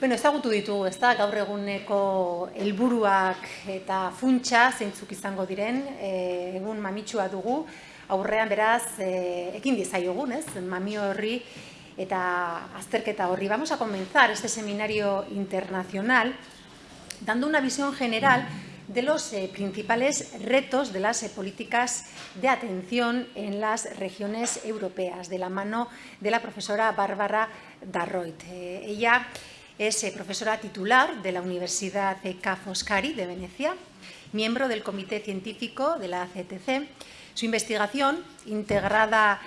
Bueno, ezagutu ditugu, ez da, gaur eguneko helburuak eta funtsa zeintzuk izango diren, e, egun mamitsua dugu, aurrean beraz, e, ekin dizaiogun, ez, mamio horri eta azterketa horri. Vamos a comenzar este seminario internacional dando una visión general de los eh, principales retos de las eh, políticas de atención en las regiones europeas, de la mano de la profesora Bárbara Darroit. Eh, ella es eh, profesora titular de la Universidad Ca' Foscari de Venecia, miembro del Comité Científico de la CTC. Su investigación, integrada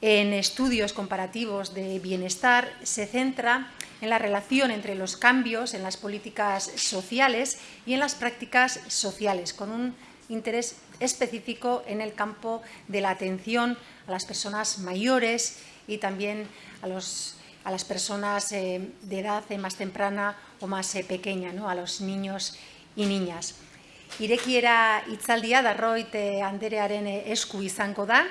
en estudios comparativos de bienestar, se centra en la relación entre los cambios en las políticas sociales y en las prácticas sociales, con un interés específico en el campo de la atención a las personas mayores y también a los a las personas eh, de edad eh, más temprana o más eh, pequeña, ¿no? a los niños y niñas. Irekiera itzaldia darroit anderearen esku izango da,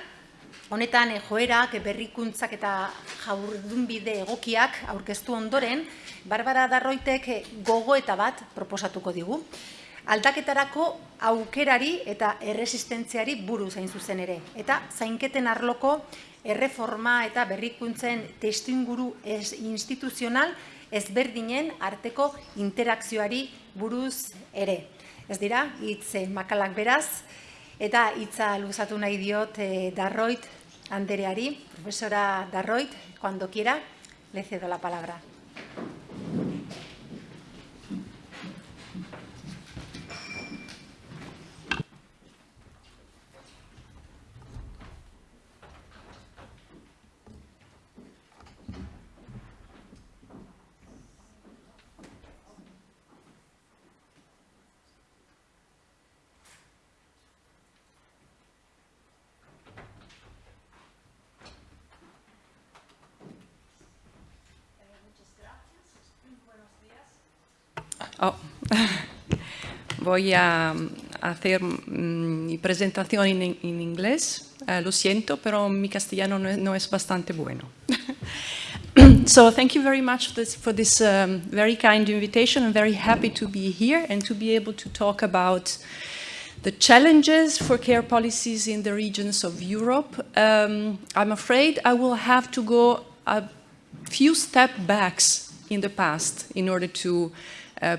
honetan joerak, berrikuntzak eta jaurdunbide egokiak aurkeztu ondoren, Barbara Darroitek gogo eta bat proposatuko digu. Aldaketarako aukerari eta erresistentziari buruz zain zuzen ere. Eta zainketen arloko erreforma eta berrikuntzen testuinguru ez instituzional ezberdinen arteko interakzioari buruz ere. Ez dira, hitz eh, makalak beraz, eta hitza luzatu nahi diot eh, Darroit Andereari, profesora Darroit, cuando quiera, le cedo la palabra. Voy a hacer mm, mi presentación en, en inglés. Uh, lo siento, pero mi castellano no es, no es bastante bueno. so thank you very much for this, for this um, very kind invitation. I'm very happy to be here and to be able to talk about the challenges for care policies in the regions of Europe. Um, I'm afraid I will have to go a few steps back in the past in order to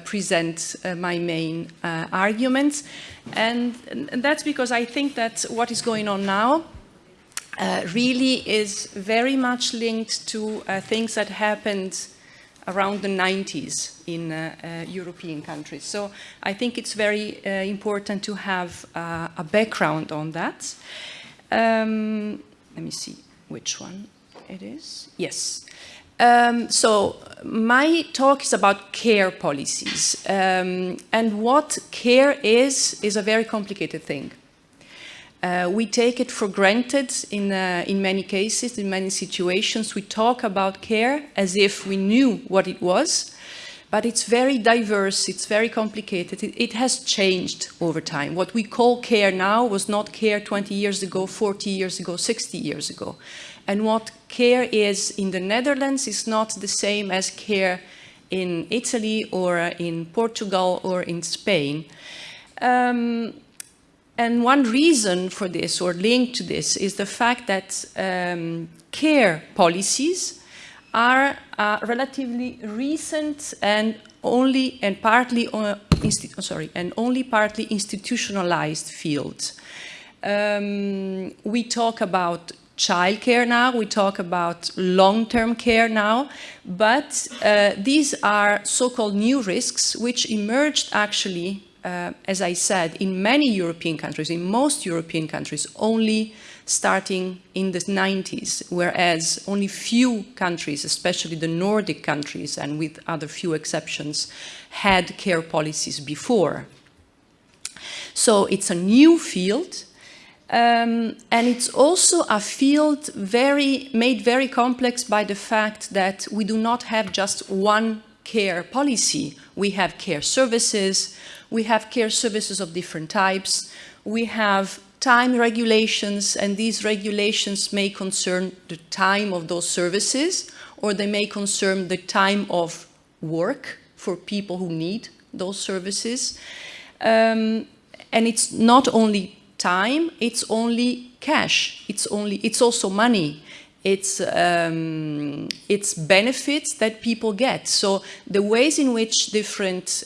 present uh, my main uh, arguments. And, and, that's because I think that what is going on now uh, really is very much linked to uh, things that happened around the 90s in uh, European countries. So I think it's very important to have a background on that. Um, let me see which one it is. Yes. Um, so my talk is about care policies. Um, and what care is, is a very complicated thing. Uh, we take it for granted in, uh, in many cases, in many situations. We talk about care as if we knew what it was, but it's very diverse, it's very complicated. It, it has changed over time. What we call care now was not care 20 years ago, 40 years ago, 60 years ago. And what care is in the Netherlands is not the same as care in Italy or in Portugal or in Spain. Um, and one reason for this or linked to this is the fact that um, care policies are uh, relatively recent and only and partly uh, sorry and only partly institutionalized field. Um, we talk about childcare now, we talk about long-term care now, but uh, these are so-called new risks which emerged actually, uh, as I said, in many European countries, in most European countries, only starting in the 90s, whereas only few countries, especially the Nordic countries and with other few exceptions, had care policies before. So it's a new field, um, and it's also a field very, made very complex by the fact that we do not have just one care policy. We have care services, we have care services of different types, we have time regulations, and these regulations may concern the time of those services, or they may concern the time of work for people who need those services. Um, and it's not only time, it's only cash, it's, only, it's also money. It's, um, it's benefits that people get. So the ways in which different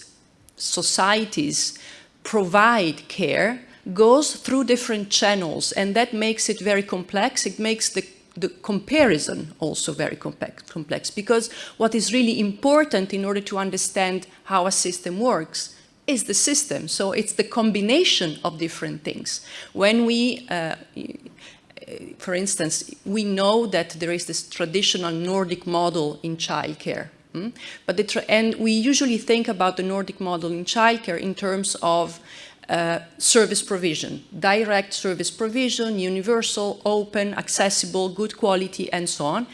societies provide care goes through different channels and that makes it very complex. It makes the, the comparison also very complex, complex because what is really important in order to understand how a system works is the system. So it's the combination of different things. When we, uh, for instance, we know that there is this traditional Nordic model in childcare. Hmm? But and we usually think about the Nordic model in childcare in terms of uh, service provision, direct service provision, universal, open, accessible, good quality, and so on.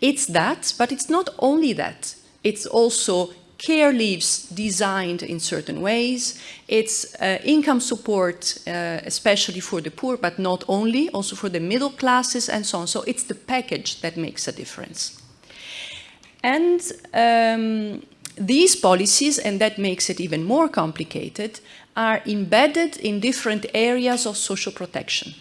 It's that, but it's not only that. It's also care leaves designed in certain ways. It's uh, income support, uh, especially for the poor, but not only, also for the middle classes and so on. So it's the package that makes a difference. And um, these policies, and that makes it even more complicated, are embedded in different areas of social protection.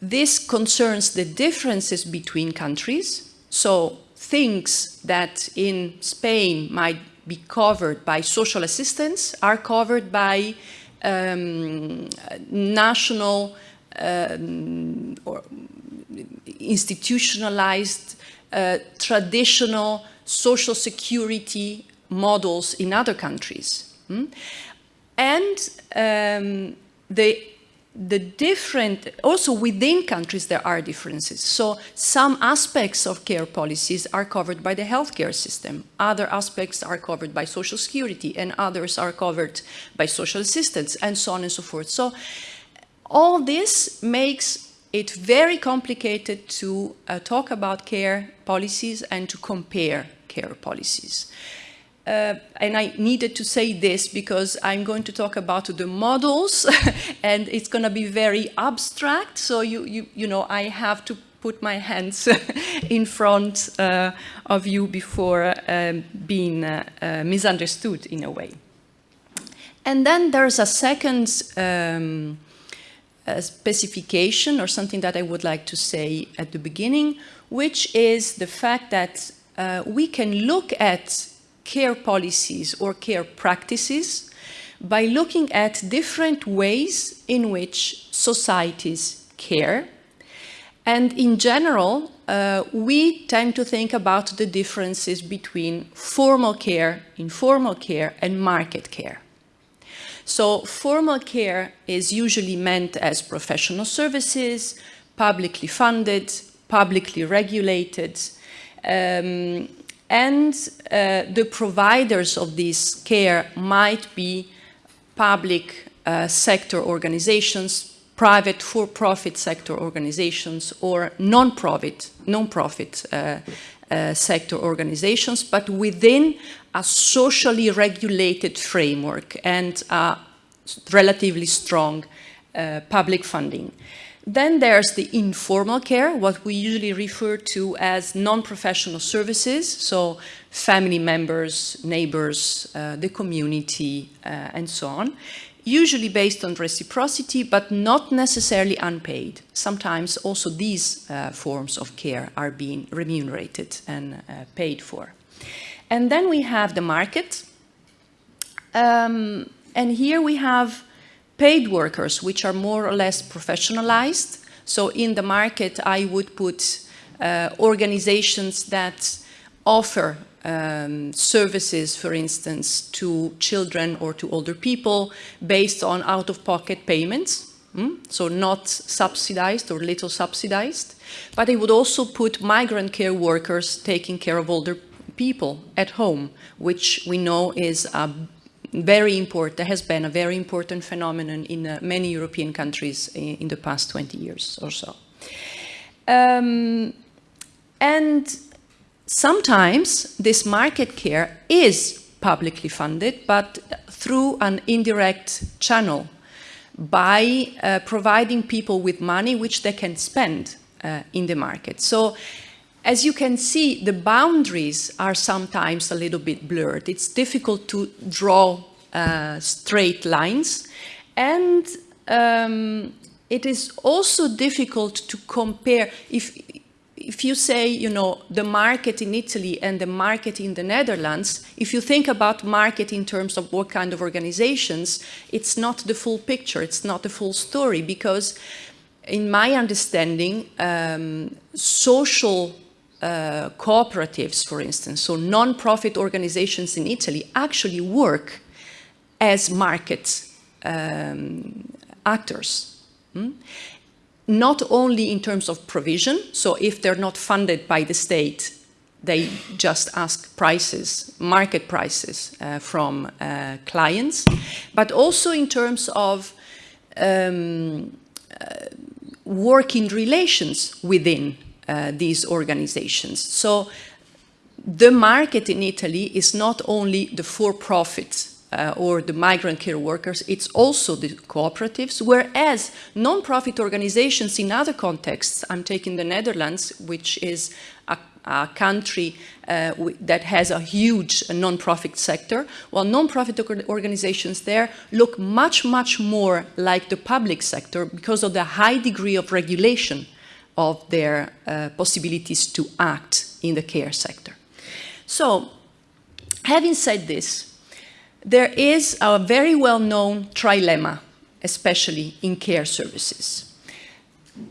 This concerns the differences between countries. So things that in Spain might be covered by social assistance are covered by um, national um, or institutionalized uh, traditional social security models in other countries. Hmm? And um, the, the different, also within countries there are differences. So some aspects of care policies are covered by the healthcare system. Other aspects are covered by social security and others are covered by social assistance and so on and so forth. So all this makes it very complicated to uh, talk about care policies and to compare care policies. Uh, and I needed to say this because I'm going to talk about the models and it's going to be very abstract. So you, you, you know, I have to put my hands in front uh, of you before um, being uh, uh, misunderstood in a way. And then there's a second um, specification or something that I would like to say at the beginning, which is the fact that uh, we can look at care policies or care practices by looking at different ways in which societies care. And in general, uh, we tend to think about the differences between formal care, informal care, and market care. So formal care is usually meant as professional services, publicly funded, publicly regulated, um, and uh, the providers of this care might be public uh, sector organizations, private for-profit sector organizations, or non-profit non-profit uh, uh, sector organizations, but within a socially regulated framework and a relatively strong uh, public funding. Then there's the informal care, what we usually refer to as non-professional services, so family members, neighbors, uh, the community, uh, and so on, usually based on reciprocity, but not necessarily unpaid. Sometimes also these uh, forms of care are being remunerated and uh, paid for. And then we have the market. Um, and here we have paid workers, which are more or less professionalized. So in the market, I would put uh, organizations that offer um, services, for instance, to children or to older people based on out-of-pocket payments. Mm? So not subsidized or little subsidized. But I would also put migrant care workers taking care of older people at home, which we know is a very important, has been a very important phenomenon in uh, many European countries in, in, the past 20 years or so. Um, and sometimes this market care is publicly funded, but through an indirect channel by uh, providing people with money which they can spend uh, in the market. So as you can see, the boundaries are sometimes a little bit blurred. It's difficult to draw uh, straight lines. And um, it is also difficult to compare. If, if you say, you know, the market in Italy and the market in the Netherlands, if you think about market in terms of what kind of organizations, it's not the full picture, it's not the full story, because in my understanding, um, social uh, cooperatives, for instance, so non-profit organizations in Italy actually work as market um, actors. Hmm? Not only in terms of provision, so if they're not funded by the state, they just ask prices, market prices uh, from uh, clients, but also in terms of um, uh, working relations within uh, these organizations. So the market in Italy is not only the for-profit uh, or the migrant care workers, it's also the cooperatives, whereas non-profit organizations in other contexts, I'm taking the Netherlands, which is a, a country uh, that has a huge non-profit sector, while non-profit organizations there look much, much more like the public sector because of the high degree of regulation of their uh, possibilities to act in the care sector. So, having said this, there is a very well-known trilemma, especially in care services.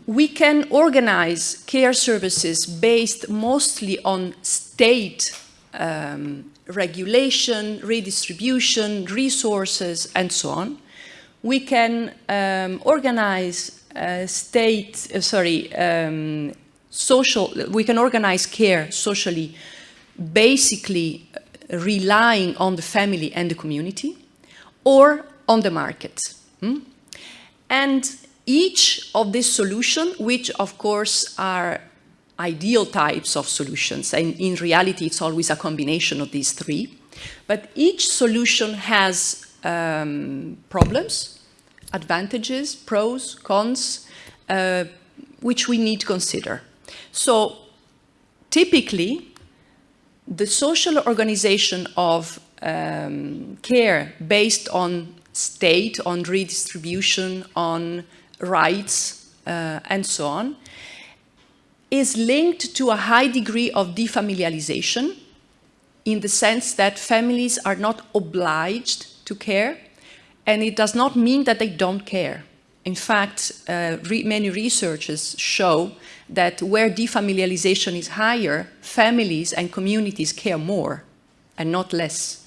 We can organize care services based mostly on state um, regulation, redistribution, resources, and so on. We can um, organize uh, state, uh, sorry, um, social, we can organize care socially, basically relying on the family and the community, or on the market. Hmm? And each of these solutions, which of course are ideal types of solutions, and in reality it's always a combination of these three, but each solution has um, problems, advantages, pros, cons, uh, which we need to consider. So typically, the social organization of um, care based on state, on redistribution, on rights, uh, and so on, is linked to a high degree of defamiliarization in the sense that families are not obliged to care, and it does not mean that they don't care. In fact, uh, re many researchers show that where defamiliarization is higher, families and communities care more and not less.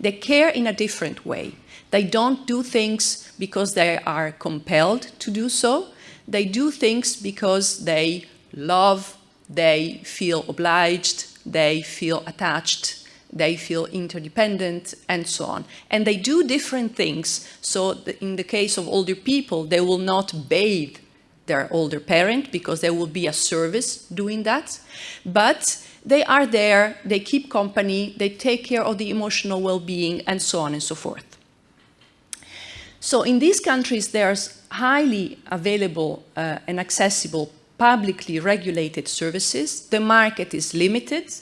They care in a different way. They don't do things because they are compelled to do so. They do things because they love, they feel obliged, they feel attached, they feel interdependent, and so on. And they do different things. So in the case of older people, they will not bathe their older parent because there will be a service doing that. But they are there, they keep company, they take care of the emotional well-being, and so on and so forth. So in these countries, there's highly available uh, and accessible publicly regulated services. The market is limited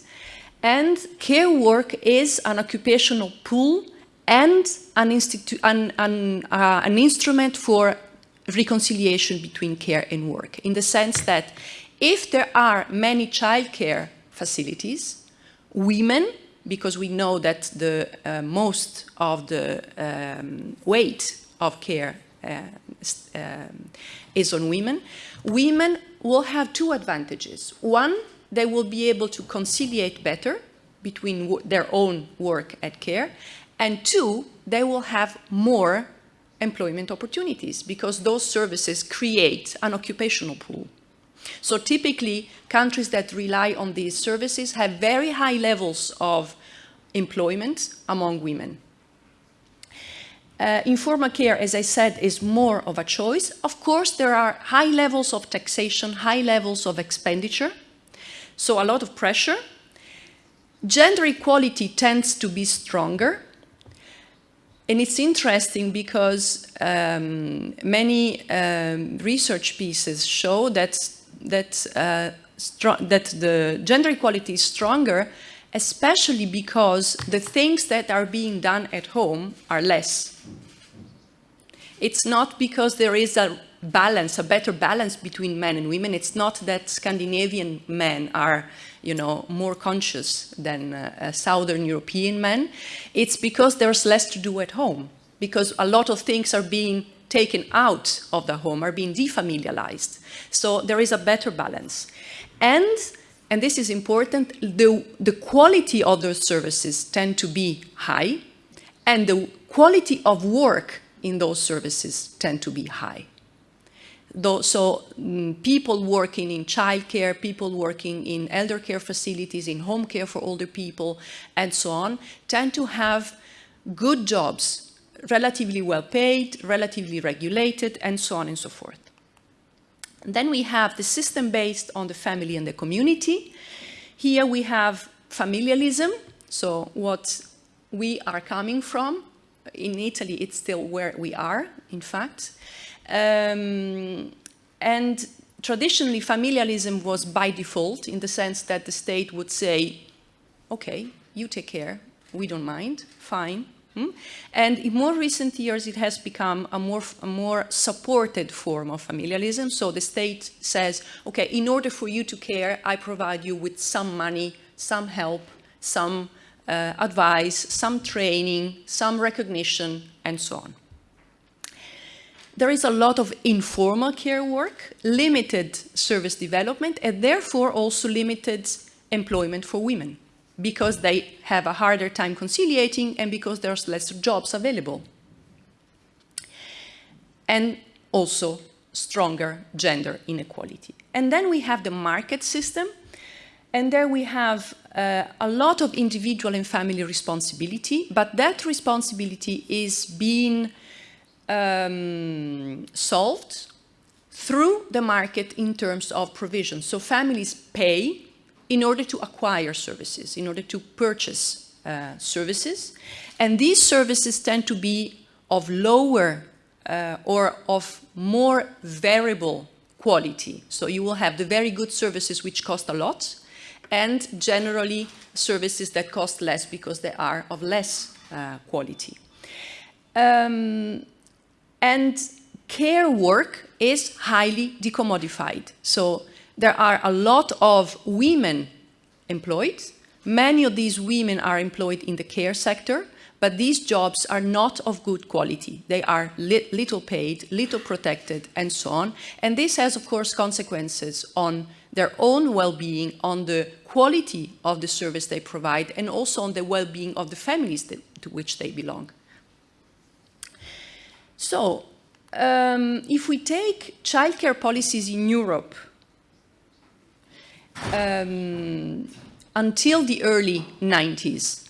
and care work is an occupational pool and an, an, an, uh, an instrument for reconciliation between care and work, in the sense that if there are many childcare facilities, women, because we know that the uh, most of the um, weight of care uh, um, is on women, women will have two advantages. One, they will be able to conciliate better between their own work at care. And two, they will have more employment opportunities because those services create an occupational pool. So typically, countries that rely on these services have very high levels of employment among women. Uh, informal care, as I said, is more of a choice. Of course, there are high levels of taxation, high levels of expenditure, so a lot of pressure. Gender equality tends to be stronger. And it's interesting because um, many um, research pieces show that, that uh, that the gender equality is stronger, especially because the things that are being done at home are less. It's not because there is a balance, a better balance between men and women. It's not that Scandinavian men are, you know, more conscious than uh, Southern European men. It's because there's less to do at home, because a lot of things are being taken out of the home, are being defamiliarized. So there is a better balance. And, and this is important, the, the quality of those services tend to be high, and the quality of work in those services tend to be high. Though, so mm, people working in childcare, people working in elder care facilities, in home care for older people, and so on, tend to have good jobs, relatively well paid, relatively regulated, and so on and so forth. Then we have the system based on the family and the community. Here we have familialism, so what we are coming from. In Italy, it's still where we are, in fact. Um, and traditionally, familialism was by default in the sense that the state would say, okay, you take care, we don't mind, fine. Hmm? And in more recent years, it has become a more, a more supported form of familialism. So the state says, okay, in order for you to care, I provide you with some money, some help, some uh, advice, some training, some recognition, and so on. There is a lot of informal care work, limited service development, and therefore also limited employment for women because they have a harder time conciliating and because there's less jobs available. And also stronger gender inequality. And then we have the market system, and there we have uh, a lot of individual and family responsibility, but that responsibility is being um, solved through the market in terms of provision. So families pay in order to acquire services, in order to purchase uh, services. And these services tend to be of lower uh, or of more variable quality. So you will have the very good services which cost a lot and generally services that cost less because they are of less uh, quality. Um, and care work is highly decommodified. So there are a lot of women employed. Many of these women are employed in the care sector, but these jobs are not of good quality. They are li little paid, little protected, and so on. And this has, of course, consequences on their own well-being, on the quality of the service they provide, and also on the well-being of the families that, to which they belong. So, um, if we take childcare policies in Europe um, until the early 90s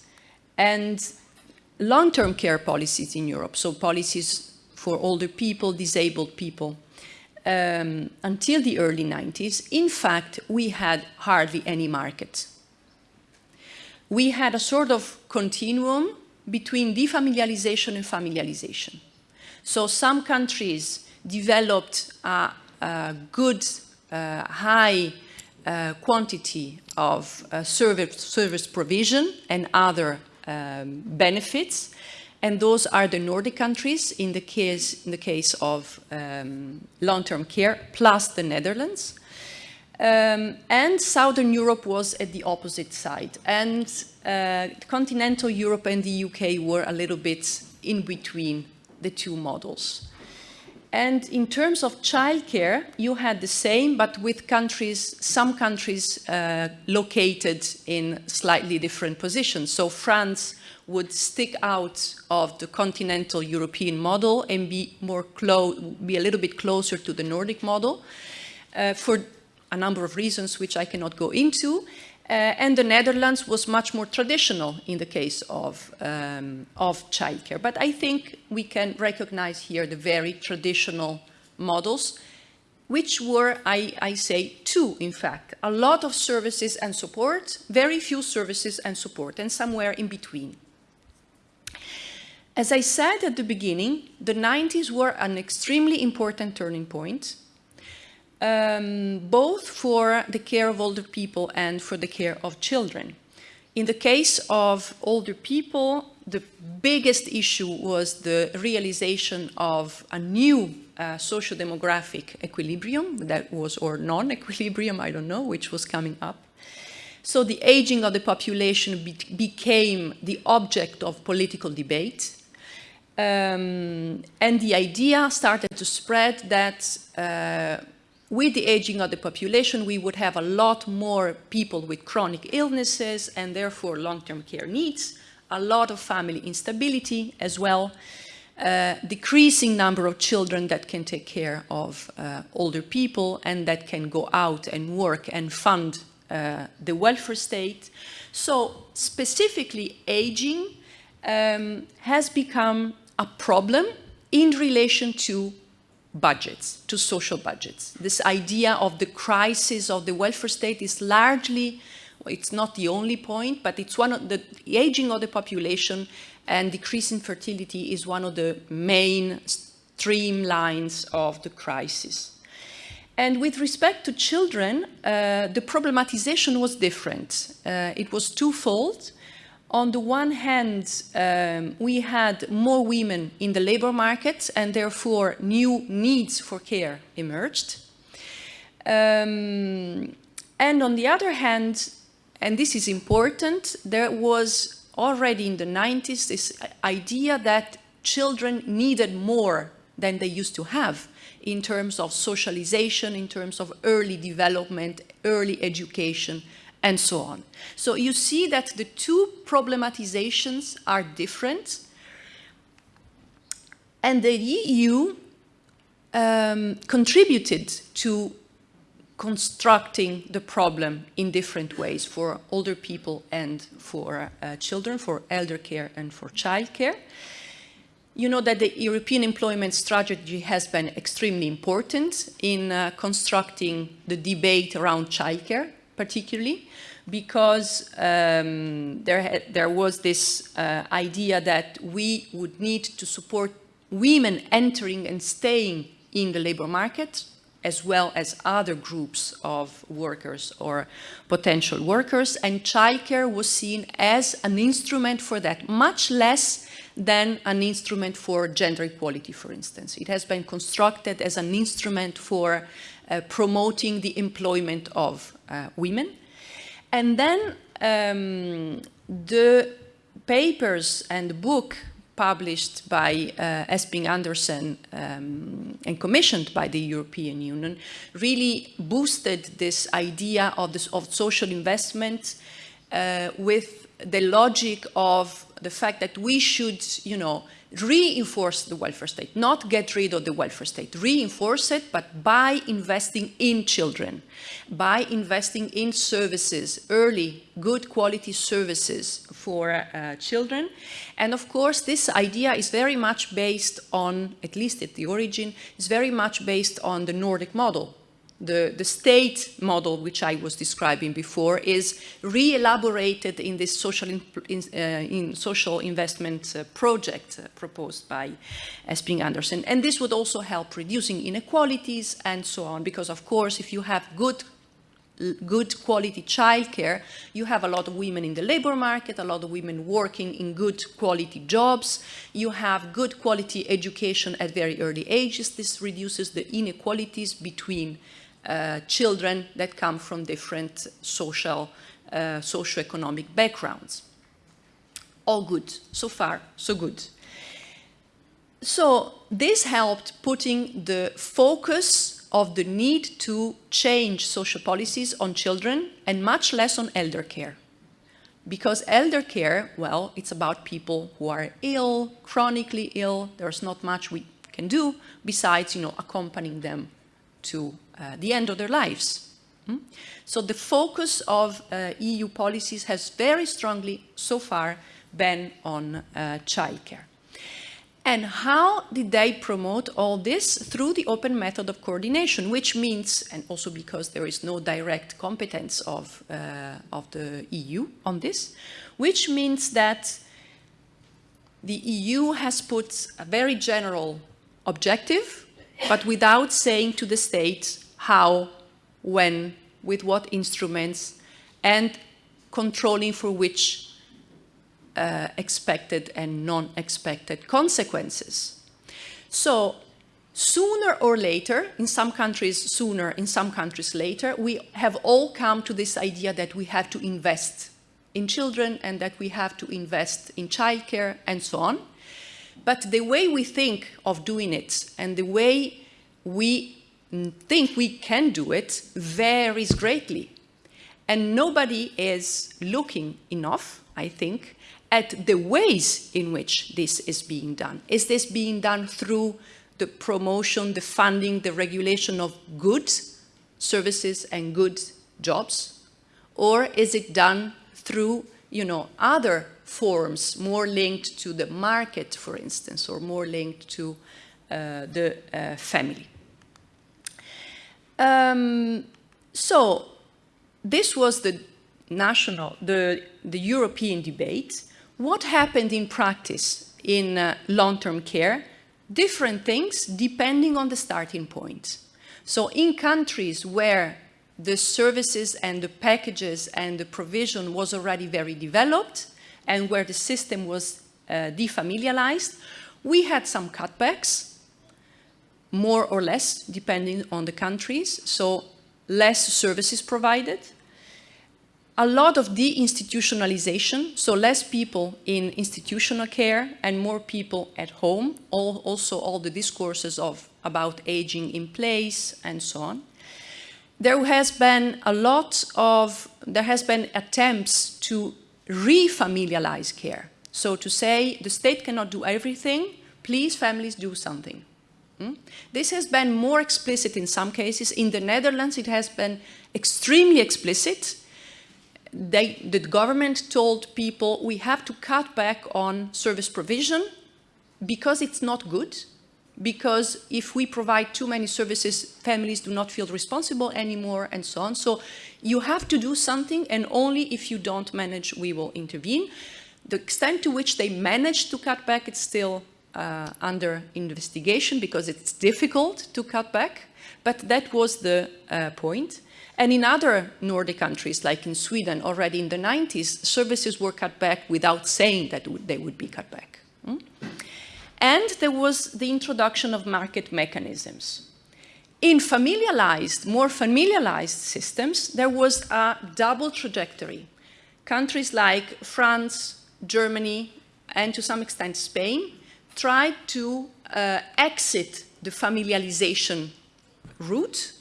and long-term care policies in Europe, so policies for older people, disabled people, um, until the early 90s, in fact, we had hardly any market. We had a sort of continuum between defamiliarization and familiarization. So some countries developed a, a good, uh, high uh, quantity of uh, service, service provision and other um, benefits. And those are the Nordic countries in the case, in the case of um, long-term care, plus the Netherlands. Um, and Southern Europe was at the opposite side. And uh, continental Europe and the UK were a little bit in between the two models. And in terms of childcare, you had the same, but with countries, some countries uh, located in slightly different positions. So France would stick out of the continental European model and be more close, be a little bit closer to the Nordic model uh, for a number of reasons which I cannot go into. Uh, and the Netherlands was much more traditional in the case of, um, of childcare. But I think we can recognize here the very traditional models, which were, I, I say, two, in fact. A lot of services and support, very few services and support, and somewhere in between. As I said at the beginning, the 90s were an extremely important turning point um, both for the care of older people and for the care of children. In the case of older people, the biggest issue was the realization of a new uh, socio-demographic equilibrium that was, or non-equilibrium, I don't know, which was coming up. So the aging of the population be became the object of political debate. Um, and the idea started to spread that uh, with the aging of the population, we would have a lot more people with chronic illnesses and therefore long-term care needs, a lot of family instability as well, uh, decreasing number of children that can take care of uh, older people and that can go out and work and fund uh, the welfare state. So specifically aging um, has become a problem in relation to budgets, to social budgets. This idea of the crisis of the welfare state is largely, it's not the only point, but it's one of the, the aging of the population and decreasing fertility is one of the main streamlines of the crisis. And with respect to children, uh, the problematization was different. Uh, it was twofold. On the one hand, um, we had more women in the labor market and therefore new needs for care emerged. Um, and on the other hand, and this is important, there was already in the 90s this idea that children needed more than they used to have in terms of socialization, in terms of early development, early education, and so on. So you see that the two problematizations are different. And the EU um, contributed to constructing the problem in different ways for older people and for uh, children, for elder care and for child care. You know that the European employment strategy has been extremely important in uh, constructing the debate around childcare, particularly because um, there, there was this uh, idea that we would need to support women entering and staying in the labor market as well as other groups of workers or potential workers. And childcare was seen as an instrument for that, much less than an instrument for gender equality, for instance. It has been constructed as an instrument for promoting the employment of uh, women. And then um, the papers and book published by uh, Esping Andersen um, and commissioned by the European Union really boosted this idea of, this, of social investment uh, with the logic of the fact that we should, you know, reinforce the welfare state, not get rid of the welfare state, reinforce it, but by investing in children, by investing in services, early, good quality services for uh, children. And of course, this idea is very much based on, at least at the origin, is very much based on the Nordic model the, the state model, which I was describing before, is re-elaborated in this social, in, uh, in social investment uh, project uh, proposed by Esping Andersen. And this would also help reducing inequalities and so on, because of course, if you have good good quality childcare, you have a lot of women in the labor market, a lot of women working in good quality jobs, you have good quality education at very early ages. This reduces the inequalities between uh, children that come from different social, uh, socio-economic backgrounds. All good. So far, so good. So this helped putting the focus of the need to change social policies on children and much less on elder care. Because elder care, well, it's about people who are ill, chronically ill, there's not much we can do besides, you know, accompanying them to uh, the end of their lives. Hmm? So the focus of uh, EU policies has very strongly so far been on uh, childcare. And how did they promote all this? Through the open method of coordination, which means, and also because there is no direct competence of, uh, of the EU on this, which means that the EU has put a very general objective, but without saying to the states how, when, with what instruments, and controlling for which uh, expected and non-expected consequences. So sooner or later, in some countries sooner, in some countries later, we have all come to this idea that we have to invest in children and that we have to invest in childcare and so on. But the way we think of doing it and the way we think we can do it varies greatly. And nobody is looking enough, I think, at the ways in which this is being done. Is this being done through the promotion, the funding, the regulation of good services and good jobs? Or is it done through you know, other forms more linked to the market, for instance, or more linked to uh, the uh, family? Um, so this was the national, the, the European debate. What happened in practice in uh, long-term care? Different things depending on the starting point. So in countries where the services and the packages and the provision was already very developed and where the system was uh, defamiliarized, we had some cutbacks, more or less, depending on the countries. So less services provided, a lot of deinstitutionalization, so less people in institutional care and more people at home, all, also all the discourses of about aging in place and so on. There has been a lot of, there has been attempts to refamiliarize care. So to say the state cannot do everything, please families do something. Hmm? This has been more explicit in some cases. In the Netherlands, it has been extremely explicit they, the government told people we have to cut back on service provision because it's not good, because if we provide too many services, families do not feel responsible anymore and so on. So you have to do something and only if you don't manage, we will intervene. The extent to which they managed to cut back, it's still uh, under investigation because it's difficult to cut back, but that was the uh, point. And in other Nordic countries, like in Sweden, already in the 90s, services were cut back without saying that they would be cut back. Hmm? And there was the introduction of market mechanisms. In familiarized, more familiarized systems, there was a double trajectory. Countries like France, Germany, and to some extent Spain, tried to uh, exit the familiarization route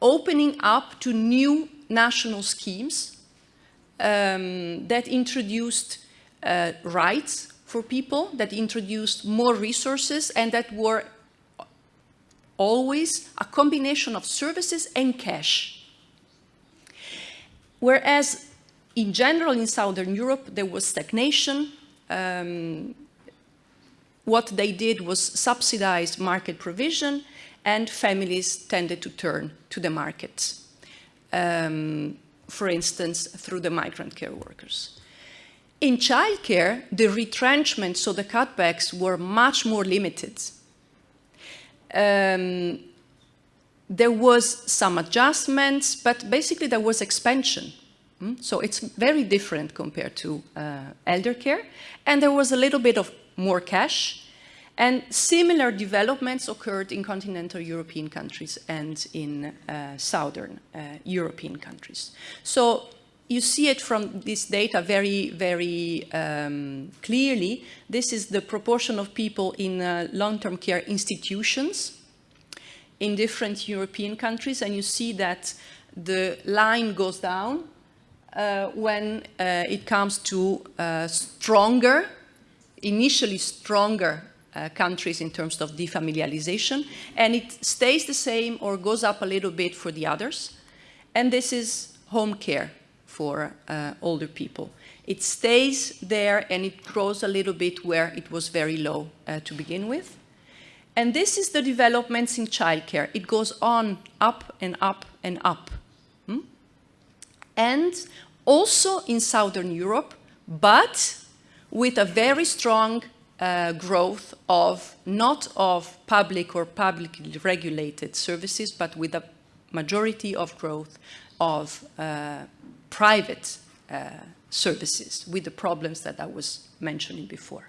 opening up to new national schemes um, that introduced uh, rights for people, that introduced more resources, and that were always a combination of services and cash. Whereas in general in Southern Europe there was stagnation, um, what they did was subsidize market provision and families tended to turn to the markets, um, for instance, through the migrant care workers. In childcare, the retrenchment, so the cutbacks, were much more limited. Um, there was some adjustments, but basically there was expansion. Mm? So it's very different compared to uh, elder care. And there was a little bit of more cash, and similar developments occurred in continental European countries and in uh, southern uh, European countries. So you see it from this data very, very um, clearly. This is the proportion of people in uh, long-term care institutions in different European countries. And you see that the line goes down uh, when uh, it comes to uh, stronger, initially stronger uh, countries in terms of defamiliarization, and it stays the same or goes up a little bit for the others. And this is home care for uh, older people. It stays there and it grows a little bit where it was very low uh, to begin with. And this is the developments in childcare. It goes on up and up and up. Hmm? And also in Southern Europe, but with a very strong uh, growth of not of public or publicly regulated services, but with a majority of growth of uh, private uh, services with the problems that I was mentioning before.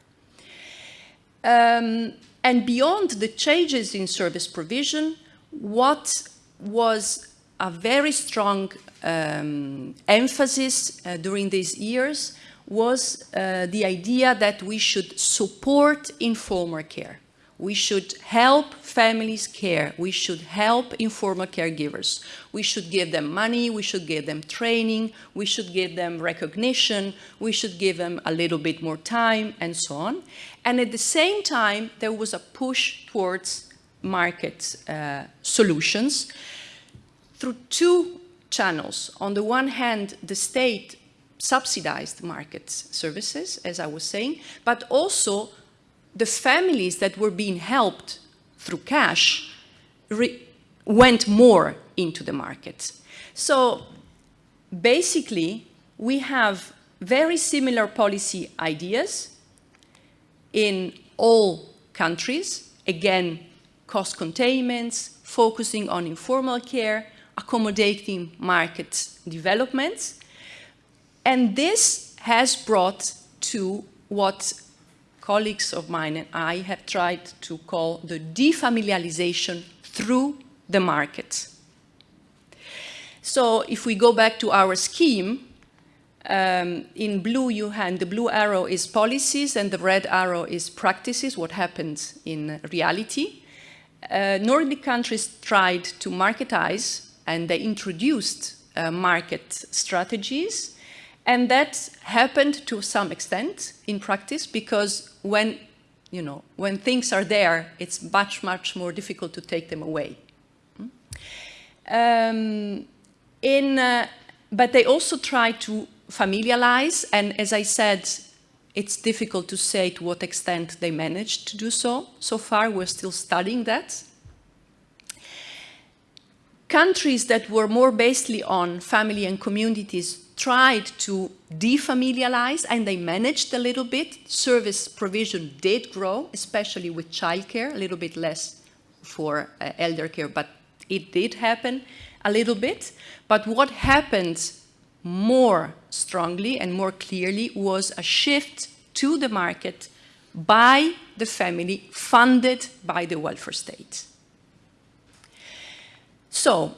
Um, and beyond the changes in service provision, what was a very strong um, emphasis uh, during these years was uh, the idea that we should support informal care. We should help families care. We should help informal caregivers. We should give them money. We should give them training. We should give them recognition. We should give them a little bit more time and so on. And at the same time, there was a push towards market uh, solutions through two channels. On the one hand, the state subsidized market services, as I was saying, but also the families that were being helped through cash went more into the market. So basically, we have very similar policy ideas in all countries. Again, cost containments, focusing on informal care, accommodating market developments. And this has brought to what colleagues of mine and I have tried to call the defamiliarization through the market. So if we go back to our scheme, um, in blue you have, the blue arrow is policies and the red arrow is practices, what happens in reality. Uh, Nordic countries tried to marketize and they introduced uh, market strategies and that happened to some extent in practice because when, you know, when things are there, it's much, much more difficult to take them away. Um, in, uh, but they also try to familiarize, and as I said, it's difficult to say to what extent they managed to do so. So far, we're still studying that. Countries that were more based on family and communities tried to defamilialize and they managed a little bit. Service provision did grow, especially with childcare, a little bit less for uh, elder care, but it did happen a little bit. But what happened more strongly and more clearly was a shift to the market by the family funded by the welfare state. So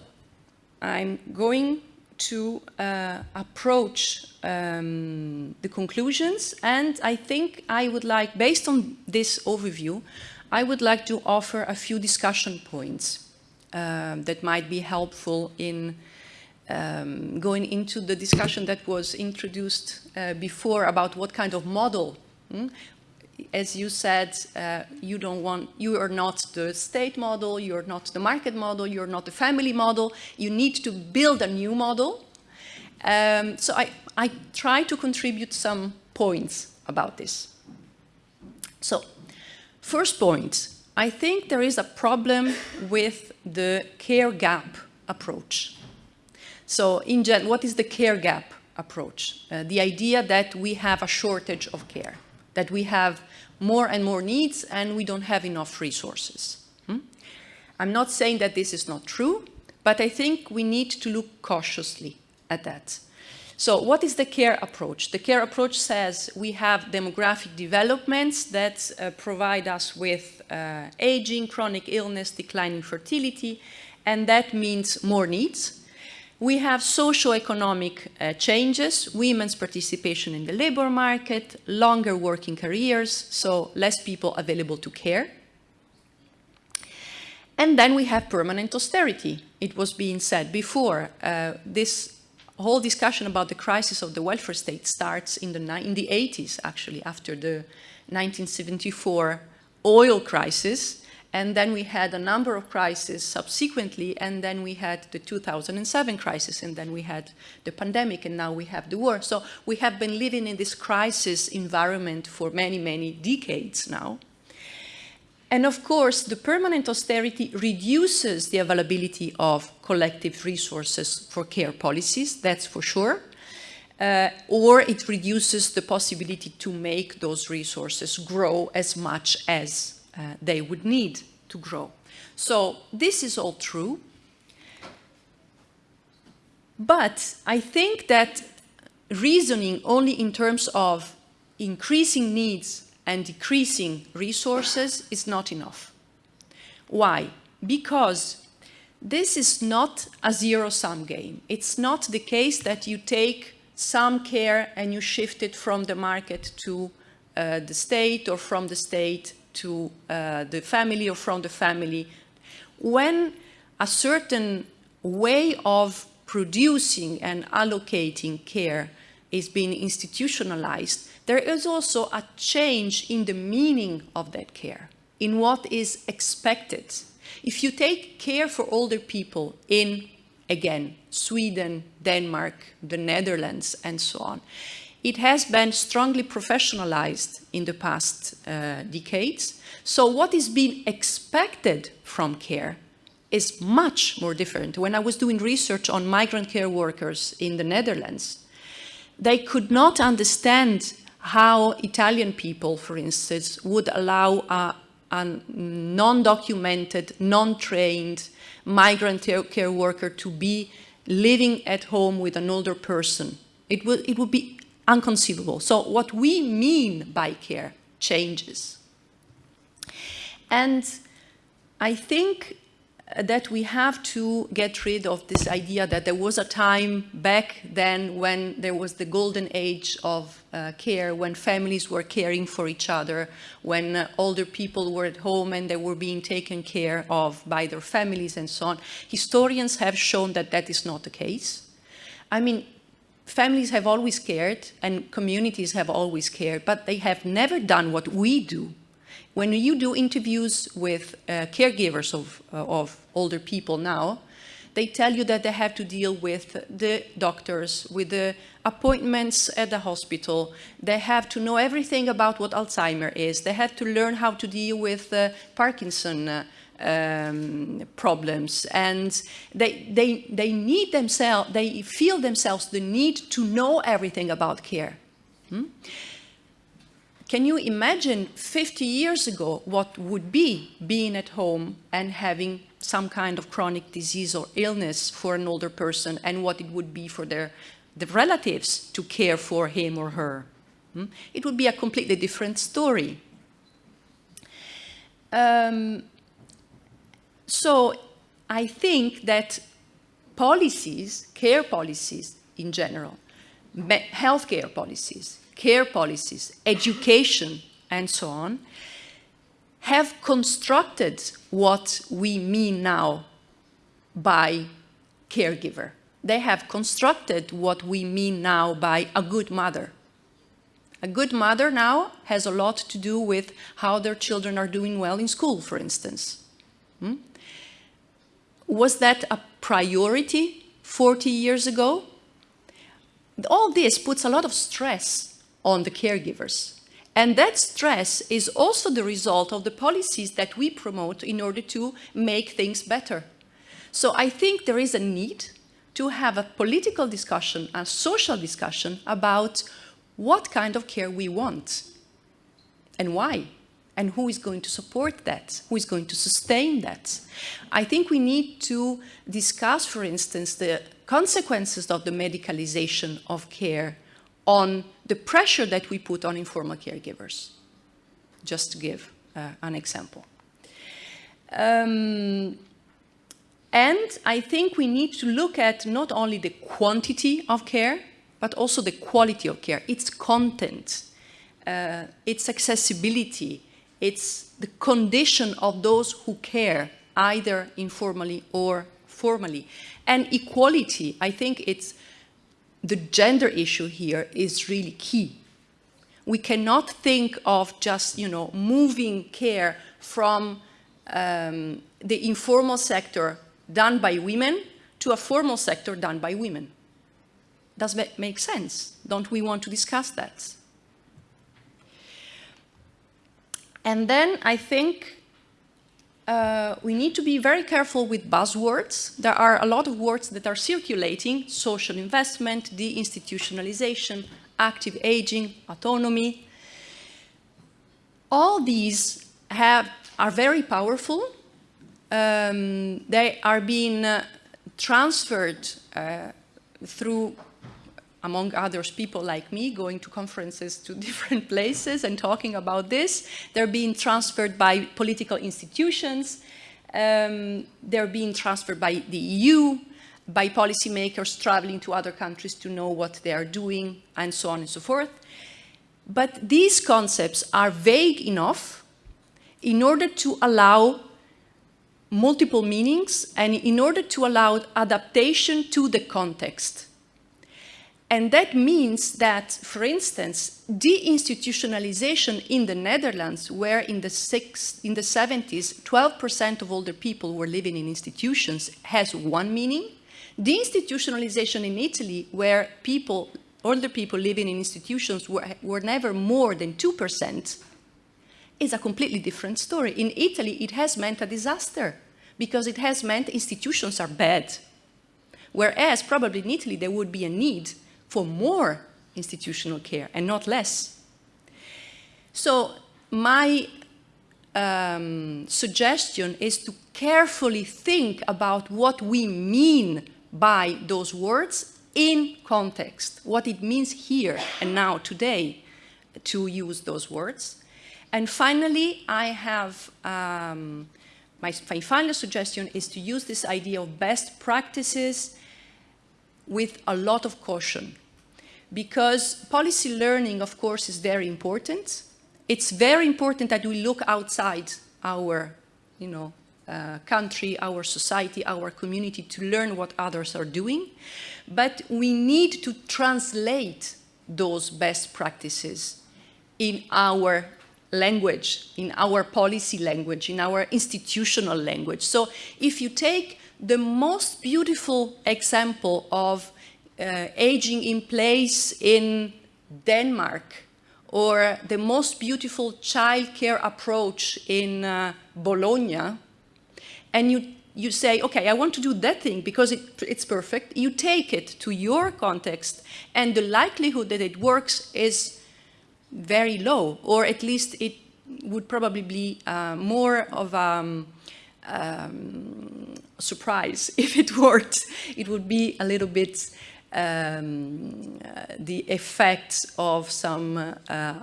I'm going to uh, approach um, the conclusions and I think I would like, based on this overview, I would like to offer a few discussion points um, that might be helpful in um, going into the discussion that was introduced uh, before about what kind of model hmm? As you said, uh, you don't want, you are not the state model, you're not the market model, you're not the family model. You need to build a new model. Um, so I, I try to contribute some points about this. So, first point, I think there is a problem with the care gap approach. So, in gen, what is the care gap approach? Uh, the idea that we have a shortage of care that we have more and more needs and we don't have enough resources. Hmm? I'm not saying that this is not true, but I think we need to look cautiously at that. So what is the care approach? The care approach says we have demographic developments that uh, provide us with uh, aging, chronic illness, declining fertility, and that means more needs. We have socio-economic uh, changes, women's participation in the labor market, longer working careers, so less people available to care. And then we have permanent austerity. It was being said before, uh, this whole discussion about the crisis of the welfare state starts in the, in the 80s, actually, after the 1974 oil crisis, and then we had a number of crises subsequently, and then we had the 2007 crisis, and then we had the pandemic, and now we have the war. So we have been living in this crisis environment for many, many decades now. And of course, the permanent austerity reduces the availability of collective resources for care policies, that's for sure. Uh, or it reduces the possibility to make those resources grow as much as uh, they would need to grow. So this is all true. But I think that reasoning only in terms of increasing needs and decreasing resources is not enough. Why? Because this is not a zero-sum game. It's not the case that you take some care and you shift it from the market to uh, the state or from the state to uh, the family or from the family. When a certain way of producing and allocating care is being institutionalized, there is also a change in the meaning of that care, in what is expected. If you take care for older people in, again, Sweden, Denmark, the Netherlands, and so on, it has been strongly professionalized in the past uh, decades. So what is being expected from care is much more different. When I was doing research on migrant care workers in the Netherlands, they could not understand how Italian people, for instance, would allow a, a non-documented, non-trained migrant care worker to be living at home with an older person. It would, it would be unconceivable. So what we mean by care changes. And I think that we have to get rid of this idea that there was a time back then when there was the golden age of uh, care, when families were caring for each other, when uh, older people were at home and they were being taken care of by their families and so on. Historians have shown that that is not the case. I mean, families have always cared and communities have always cared, but they have never done what we do when you do interviews with uh, caregivers of, uh, of older people now, they tell you that they have to deal with the doctors, with the appointments at the hospital. They have to know everything about what Alzheimer is. They have to learn how to deal with uh, Parkinson uh, um, problems. And they, they, they need themselves, they feel themselves the need to know everything about care. Hmm? Can you imagine 50 years ago what would be being at home and having some kind of chronic disease or illness for an older person and what it would be for their the relatives to care for him or her? Hmm? It would be a completely different story. Um, so I think that policies, care policies in general, healthcare policies, care policies, education, and so on, have constructed what we mean now by caregiver. They have constructed what we mean now by a good mother. A good mother now has a lot to do with how their children are doing well in school, for instance. Hmm? Was that a priority 40 years ago? All this puts a lot of stress on the caregivers. And that stress is also the result of the policies that we promote in order to make things better. So I think there is a need to have a political discussion, a social discussion about what kind of care we want and why and who is going to support that, who is going to sustain that. I think we need to discuss, for instance, the consequences of the medicalization of care on the pressure that we put on informal caregivers, just to give uh, an example. Um, and I think we need to look at not only the quantity of care, but also the quality of care, its content, uh, its accessibility, it's the condition of those who care, either informally or formally. And equality, I think it's the gender issue here is really key. We cannot think of just, you know, moving care from um, the informal sector done by women to a formal sector done by women. Does that make sense? Don't we want to discuss that? And then I think uh, we need to be very careful with buzzwords. There are a lot of words that are circulating, social investment, deinstitutionalization, active aging, autonomy. All these have, are very powerful. Um, they are being uh, transferred uh, through among others, people like me going to conferences to different places and talking about this. They're being transferred by political institutions. Um, they're being transferred by the EU, by policymakers traveling to other countries to know what they are doing, and so on and so forth. But these concepts are vague enough in order to allow multiple meanings and in order to allow adaptation to the context. And that means that, for instance, deinstitutionalization in the Netherlands, where in the, six, in the 70s, 12% of older people were living in institutions, has one meaning. Deinstitutionalization in Italy, where people, older people living in institutions were, were never more than 2%, is a completely different story. In Italy, it has meant a disaster because it has meant institutions are bad. Whereas probably in Italy, there would be a need for more institutional care and not less. So my um, suggestion is to carefully think about what we mean by those words in context, what it means here and now today to use those words. And finally, I have, um, my, my final suggestion is to use this idea of best practices with a lot of caution. Because policy learning, of course, is very important. It's very important that we look outside our, you know, uh, country, our society, our community to learn what others are doing. But we need to translate those best practices in our language, in our policy language, in our institutional language. So if you take the most beautiful example of uh, aging in place in Denmark, or the most beautiful childcare approach in uh, Bologna, and you, you say, okay, I want to do that thing because it, it's perfect, you take it to your context, and the likelihood that it works is very low, or at least it would probably be uh, more of a um, um, surprise if it worked. It would be a little bit um, uh, the effects of some, uh, uh,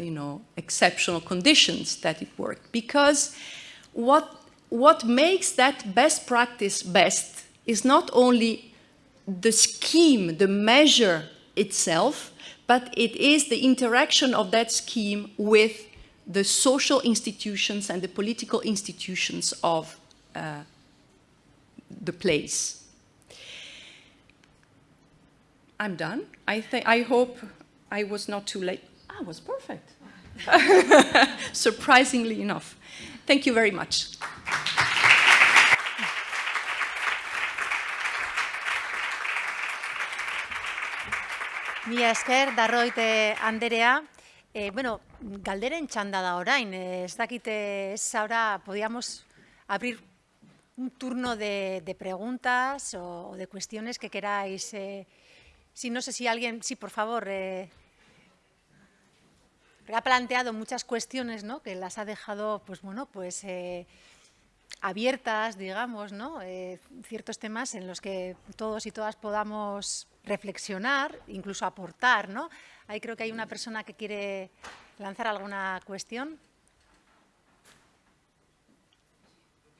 you know, exceptional conditions that it worked. Because what, what makes that best practice best is not only the scheme, the measure itself, but it is the interaction of that scheme with the social institutions and the political institutions of uh, the place. I'm done. I, think, I hope I was not too late. I was perfect. Surprisingly enough. Thank you very much. Mila esker, darroite anderea. Eh, bueno, galderen txanda da orain. Eh, ez dakite, ez ahora podíamos abrir un turno de, preguntas o, de cuestiones que queráis eh, Sí, no sé si alguien, sí, por favor. Eh, ha planteado muchas cuestiones, ¿no? Que las ha dejado, pues bueno, pues eh, abiertas, digamos, ¿no? Eh, ciertos temas en los que todos y todas podamos reflexionar, incluso aportar, ¿no? Ahí creo que hay una persona que quiere lanzar alguna cuestión.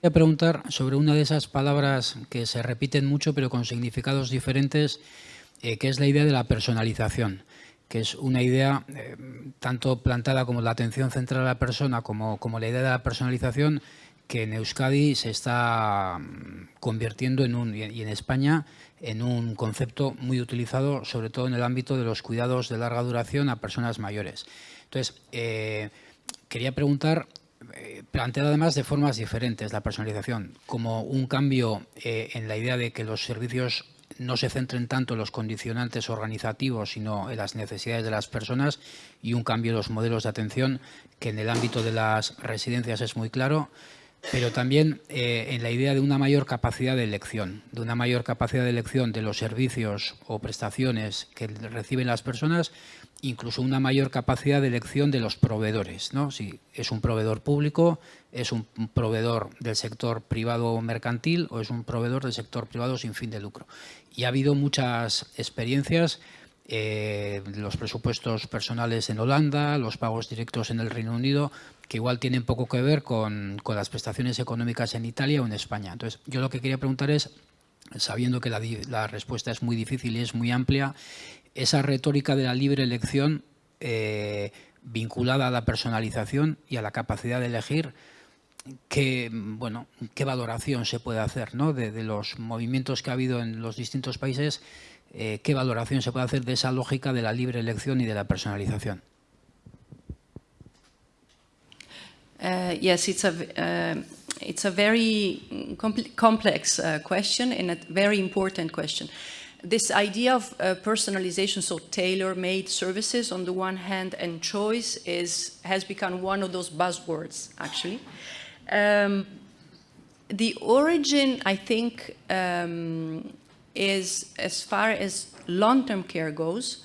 Voy a preguntar sobre una de esas palabras que se repiten mucho pero con significados diferentes eh, que es la idea de la personalización que es una idea eh, tanto plantada como la atención central a la persona como, como la idea de la personalización que en Euskadi se está mm, convirtiendo en un, y en España en un concepto muy utilizado, sobre todo en el ámbito de los cuidados de larga duración a personas mayores. Entonces, eh, quería preguntar, eh, planteada además de formas diferentes la personalización, como un cambio eh, en la idea de que los servicios no se centren tanto en los condicionantes organizativos, sino en las necesidades de las personas y un cambio en los modelos de atención, que en el ámbito de las residencias es muy claro, pero también eh, en la idea de una mayor capacidad de elección, de una mayor capacidad de elección de los servicios o prestaciones que reciben las personas, incluso una mayor capacidad de elección de los proveedores. ¿no? Si es un proveedor público, es un proveedor del sector privado mercantil o es un proveedor del sector privado sin fin de lucro. Y ha habido muchas experiencias eh, los presupuestos personales en Holanda, los pagos directos en el Reino Unido, que igual tienen poco que ver con, las prestaciones económicas en Italia o en España. Entonces, yo lo que quería preguntar es, sabiendo que la, respuesta es muy difícil y es muy amplia, esa retórica de la libre elección eh, vinculada a la personalización y a la capacidad de elegir, ¿qué, bueno, qué valoración se puede hacer ¿no? de los movimientos que ha habido en los distintos países eh, qué valoración se puede hacer de esa lógica de la libre elección y de la personalización. Uh, yes, it's a, uh, it's a very complex uh, question and a very important question. This idea of uh, personalization, so tailor-made services on the one hand and choice is, has become one of those buzzwords, actually. Um, the origin, I think, um, is, as far as long-term care goes,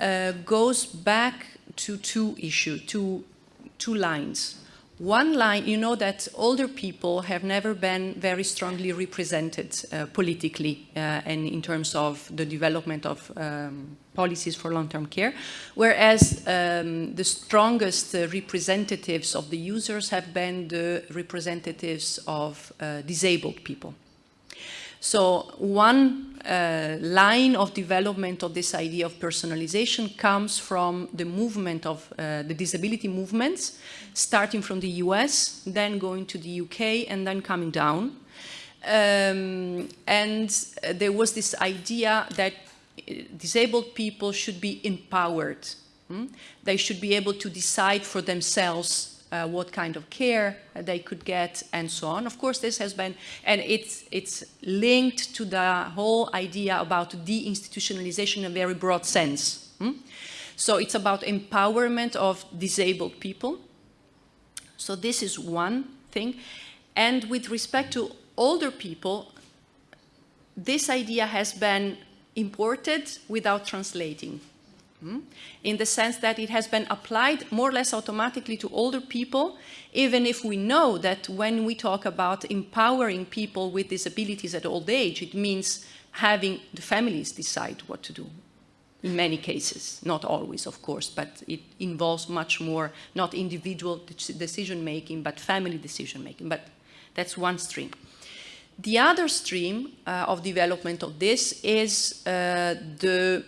uh, goes back to two issues, two, two lines. One line, you know that older people have never been very strongly represented uh, politically uh, and in terms of the development of um, policies for long-term care, whereas um, the strongest uh, representatives of the users have been the representatives of uh, disabled people. So one uh, line of development of this idea of personalization comes from the movement of uh, the disability movements, starting from the US, then going to the UK, and then coming down. Um, and uh, there was this idea that uh, disabled people should be empowered. Hmm? They should be able to decide for themselves uh, what kind of care they could get and so on. Of course, this has been, and it's, it's linked to the whole idea about deinstitutionalization in a very broad sense. Hmm? So it's about empowerment of disabled people. So this is one thing. And with respect to older people, this idea has been imported without translating. Hmm? in the sense that it has been applied more or less automatically to older people, even if we know that when we talk about empowering people with disabilities at old age, it means having the families decide what to do in many cases, not always, of course, but it involves much more, not individual decision-making, but family decision-making, but that's one stream. The other stream uh, of development of this is uh, the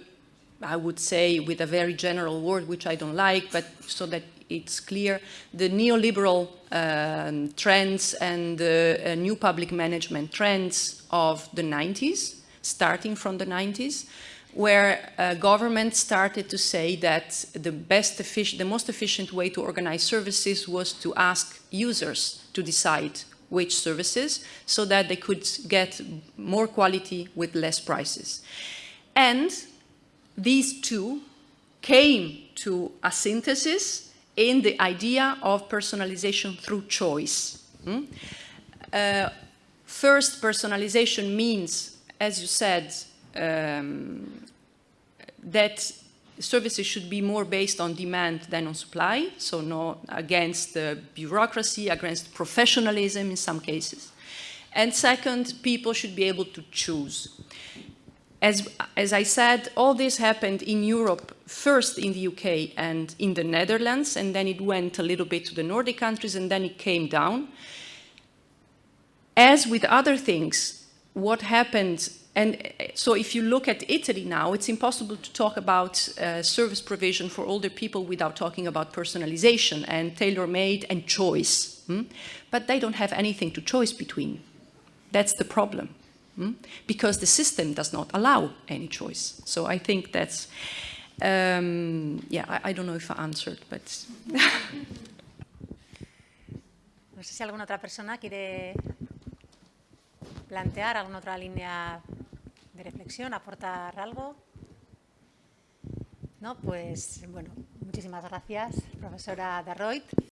I would say with a very general word, which I don't like, but so that it's clear, the neoliberal um, trends and the uh, new public management trends of the 90s, starting from the 90s, where uh, government started to say that the best the most efficient way to organize services was to ask users to decide which services so that they could get more quality with less prices. And these two came to a synthesis in the idea of personalization through choice. Hmm? Uh, first, personalization means, as you said, um, that services should be more based on demand than on supply, so not against the bureaucracy, against professionalism in some cases. And second, people should be able to choose. As, as I said, all this happened in Europe, first in the UK and in the Netherlands, and then it went a little bit to the Nordic countries, and then it came down. As with other things, what happened, and so if you look at Italy now, it's impossible to talk about uh, service provision for older people without talking about personalization and tailor-made and choice. Hmm? But they don't have anything to choice between. That's the problem. Hmm? because the system does not allow any choice. So I think that's, um, yeah, I, I, don't know if I answered, but... no sé si alguna otra persona quiere plantear alguna otra línea de reflexión, aportar algo. No, pues bueno, muchísimas gracias, profesora Darroit.